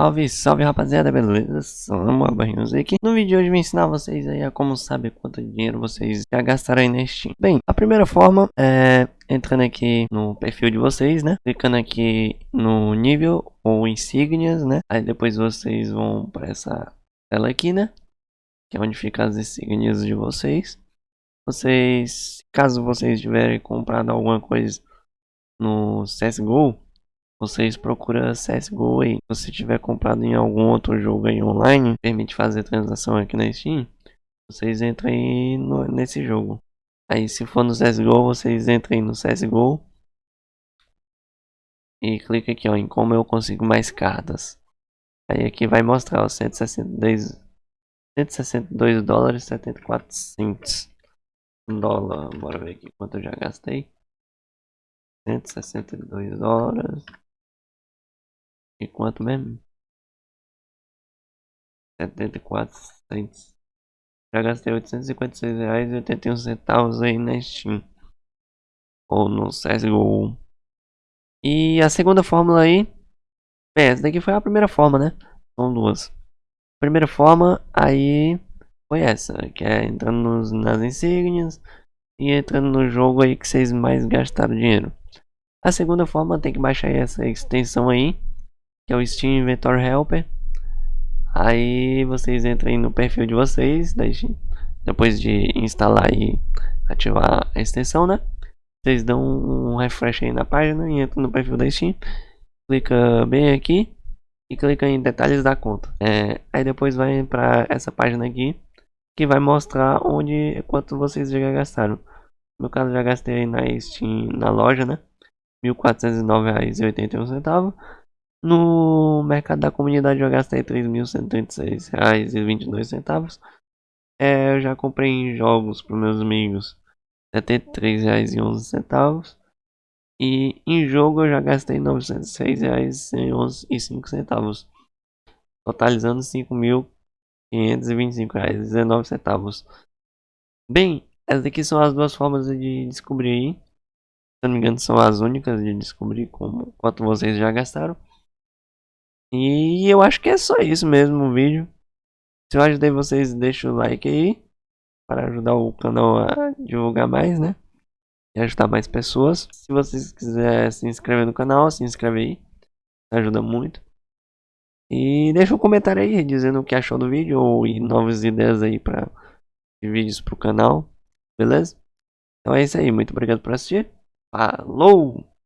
Salve, salve rapaziada, beleza? Somos Barrinhos aqui. No vídeo de hoje eu vou ensinar vocês aí a como saber quanto dinheiro vocês já gastaram aí na Steam. Bem, a primeira forma é entrando aqui no perfil de vocês, né? Clicando aqui no nível ou insígnias, né? Aí depois vocês vão para essa tela aqui, né? Que é onde ficam as insígnias de vocês. Vocês, caso vocês tiverem comprado alguma coisa no CSGO, vocês procuram CSGO aí. Se você tiver comprado em algum outro jogo aí online, permite fazer transação aqui na Steam, vocês entram aí no, nesse jogo. Aí se for no CSGO, vocês entram aí no CSGO e clica aqui ó, em como eu consigo mais cartas. Aí aqui vai mostrar os 162, 162 dólares 74 centos. Dólar, bora ver aqui quanto eu já gastei. 162 dólares. E quanto mesmo? 74 cents. Já gastei 856 reais e 81 centavos aí na Steam. Ou no CSGO. E a segunda fórmula aí. É, essa daqui foi a primeira forma, né? São duas. Primeira forma aí foi essa. Que é entrando nos, nas insígnias. E entrando no jogo aí que vocês mais gastaram dinheiro. A segunda forma tem que baixar essa extensão aí que é o Steam Inventory Helper. Aí vocês entram no perfil de vocês, daí, depois de instalar e ativar a extensão, né? Vocês dão um refresh aí na página e entram no perfil da Steam, clica bem aqui e clica em detalhes da conta. É, aí depois vai para essa página aqui que vai mostrar onde quanto vocês já gastaram. No meu caso já gastei na Steam na loja, né? R$ 1.409,81 no mercado da comunidade eu gastei R$ 3.136,22. É, eu já comprei jogos para meus amigos R$ 73,11. E em jogo eu já gastei R$ 906,05. Totalizando R$ 5.525,19. Bem, essas aqui são as duas formas de descobrir. Se não me engano são as únicas de descobrir como, quanto vocês já gastaram. E eu acho que é só isso mesmo o vídeo. Se eu ajudei vocês, deixa o like aí. Para ajudar o canal a divulgar mais, né? E ajudar mais pessoas. Se vocês quiserem se inscrever no canal, se inscreve aí. Ajuda muito. E deixa um comentário aí dizendo o que achou do vídeo ou novas ideias aí para vídeos pro canal. Beleza? Então é isso aí. Muito obrigado por assistir. Falou!